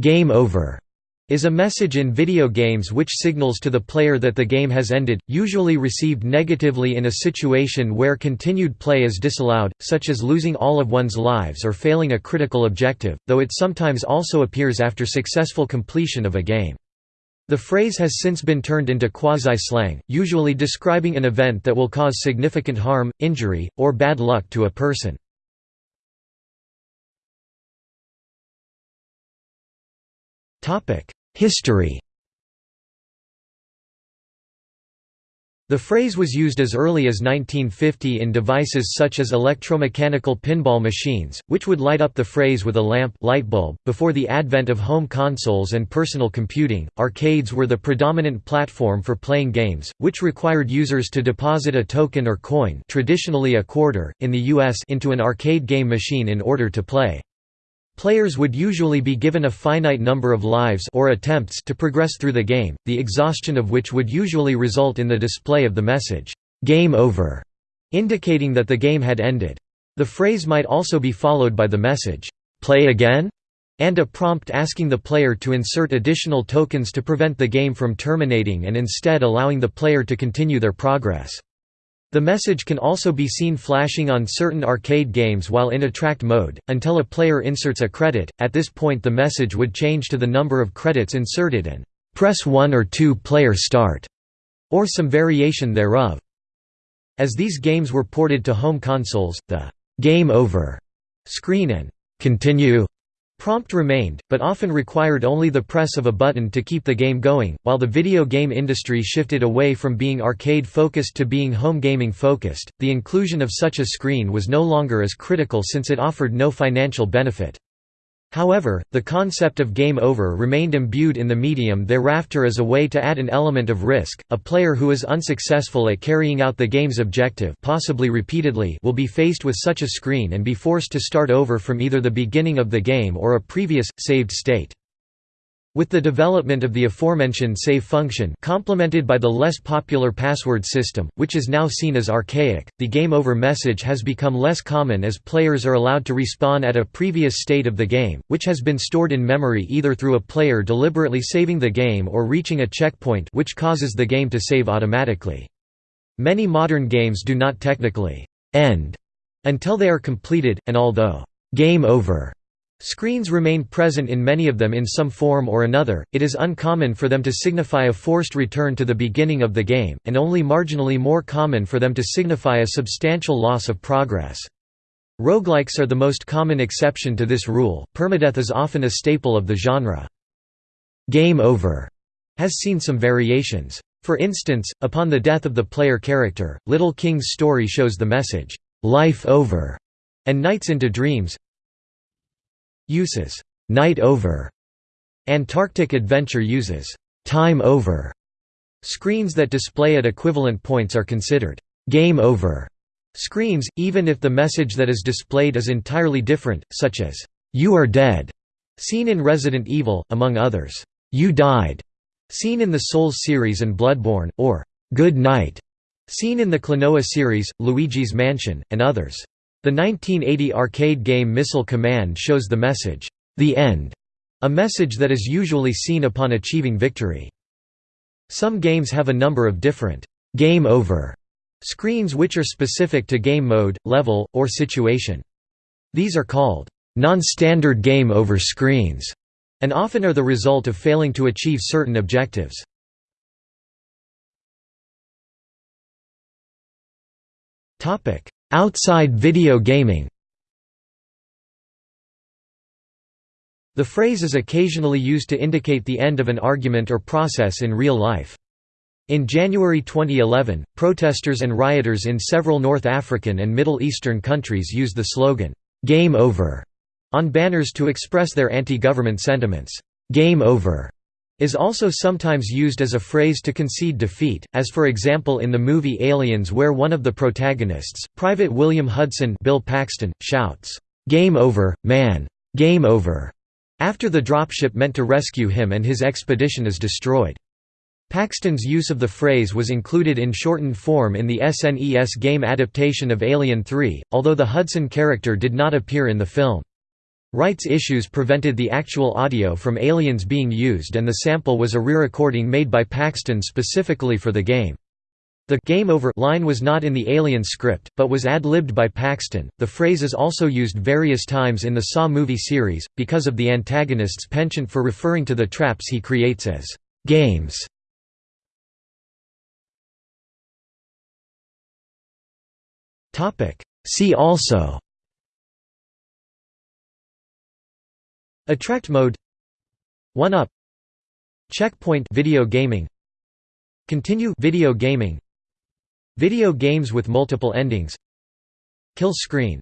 game over is a message in video games which signals to the player that the game has ended, usually received negatively in a situation where continued play is disallowed, such as losing all of one's lives or failing a critical objective, though it sometimes also appears after successful completion of a game. The phrase has since been turned into quasi-slang, usually describing an event that will cause significant harm, injury, or bad luck to a person. History The phrase was used as early as 1950 in devices such as electromechanical pinball machines, which would light up the phrase with a lamp light bulb. .Before the advent of home consoles and personal computing, arcades were the predominant platform for playing games, which required users to deposit a token or coin traditionally a quarter, in the US into an arcade game machine in order to play. Players would usually be given a finite number of lives or attempts to progress through the game, the exhaustion of which would usually result in the display of the message, "'Game over", indicating that the game had ended. The phrase might also be followed by the message, "'Play again?' and a prompt asking the player to insert additional tokens to prevent the game from terminating and instead allowing the player to continue their progress. The message can also be seen flashing on certain arcade games while in attract mode, until a player inserts a credit, at this point the message would change to the number of credits inserted and "'Press 1 or 2 player start' or some variation thereof. As these games were ported to home consoles, the "'Game Over' screen and "'Continue' Prompt remained, but often required only the press of a button to keep the game going. While the video game industry shifted away from being arcade focused to being home gaming focused, the inclusion of such a screen was no longer as critical since it offered no financial benefit. However, the concept of game over remained imbued in the medium thereafter as a way to add an element of risk. A player who is unsuccessful at carrying out the game's objective, possibly repeatedly, will be faced with such a screen and be forced to start over from either the beginning of the game or a previous saved state. With the development of the aforementioned save function complemented by the less popular password system, which is now seen as archaic, the game over message has become less common as players are allowed to respawn at a previous state of the game, which has been stored in memory either through a player deliberately saving the game or reaching a checkpoint which causes the game to save automatically. Many modern games do not technically «end» until they are completed, and although «game over» Screens remain present in many of them in some form or another, it is uncommon for them to signify a forced return to the beginning of the game, and only marginally more common for them to signify a substantial loss of progress. Roguelikes are the most common exception to this rule, permadeath is often a staple of the genre. Game Over has seen some variations. For instance, upon the death of the player character, Little King's story shows the message, "'Life Over' and Nights into Dreams uses night over. Antarctic Adventure uses time over. Screens that display at equivalent points are considered game over screens, even if the message that is displayed is entirely different, such as you are dead, seen in Resident Evil, among others. You died, seen in the Souls series and Bloodborne, or good night, seen in the Klonoa series, Luigi's Mansion, and others. The 1980 arcade game Missile Command shows the message, "'The End'", a message that is usually seen upon achieving victory. Some games have a number of different «game over» screens which are specific to game mode, level, or situation. These are called non-standard game over screens, and often are the result of failing to achieve certain objectives. Outside video gaming The phrase is occasionally used to indicate the end of an argument or process in real life. In January 2011, protesters and rioters in several North African and Middle Eastern countries used the slogan, "'Game Over' on banners to express their anti-government sentiments. "'Game Over' is also sometimes used as a phrase to concede defeat, as for example in the movie Aliens where one of the protagonists, Private William Hudson Bill Paxton, shouts, "'Game over, man! Game over!' after the dropship meant to rescue him and his expedition is destroyed. Paxton's use of the phrase was included in shortened form in the SNES game adaptation of Alien 3, although the Hudson character did not appear in the film. Rights issues prevented the actual audio from Aliens being used and the sample was a re-recording made by Paxton specifically for the game. The game over line was not in the Alien script, but was ad-libbed by Paxton. The phrase is also used various times in the Saw movie series, because of the antagonist's penchant for referring to the traps he creates as games. See also Attract mode. 1-up Checkpoint. Video gaming. Continue. Video gaming. Video games with multiple endings. Kill screen